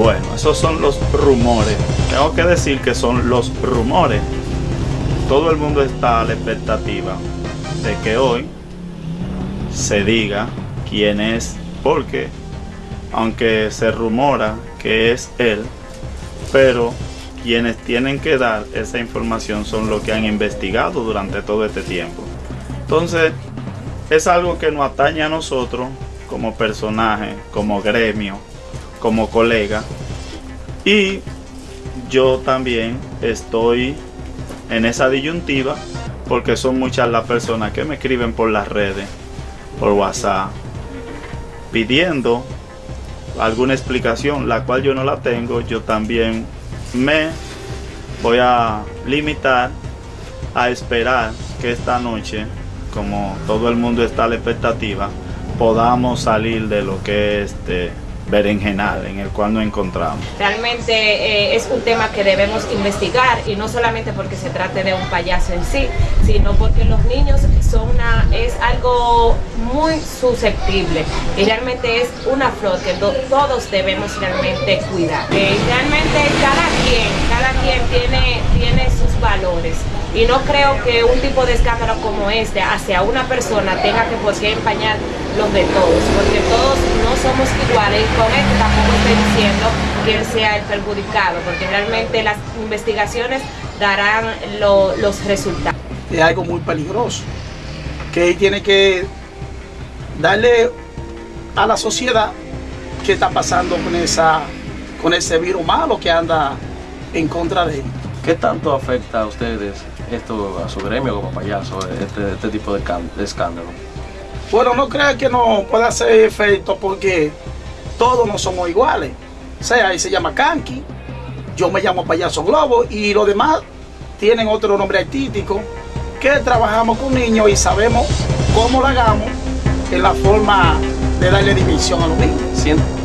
Bueno, esos son los rumores. Tengo que decir que son los rumores. Todo el mundo está a la expectativa de que hoy se diga quién es, porque aunque se rumora que es él, pero quienes tienen que dar esa información son los que han investigado durante todo este tiempo. Entonces, es algo que nos atañe a nosotros como personaje, como gremio, como colega. Y yo también estoy en esa disyuntiva porque son muchas las personas que me escriben por las redes, por WhatsApp, pidiendo alguna explicación, la cual yo no la tengo. Yo también me voy a limitar a esperar que esta noche, como todo el mundo está a la expectativa, podamos salir de lo que es este berenjenal en el cual nos encontramos. Realmente eh, es un tema que debemos investigar y no solamente porque se trate de un payaso en sí, sino porque los niños son una, es algo muy susceptible y realmente es una flor que todos debemos realmente cuidar. Eh, realmente cada quien, cada quien tiene, tiene valores y no creo que un tipo de escándalo como este hacia una persona tenga que por empañar los de todos, porque todos no somos iguales y con esto tampoco estoy diciendo que él sea el perjudicado, porque realmente las investigaciones darán los resultados. Es algo muy peligroso, que tiene que darle a la sociedad qué está pasando con, esa, con ese virus malo que anda en contra de él. ¿Qué tanto afecta a ustedes esto, a su gremio como payaso, este, este tipo de, escándalo? Bueno, no creo que no pueda hacer efecto porque todos no somos iguales. O sea, ahí se llama Kanki, yo me llamo Payaso Globo y los demás tienen otro nombre artístico que trabajamos con niños y sabemos cómo lo hagamos en la forma de darle dimensión a los niños.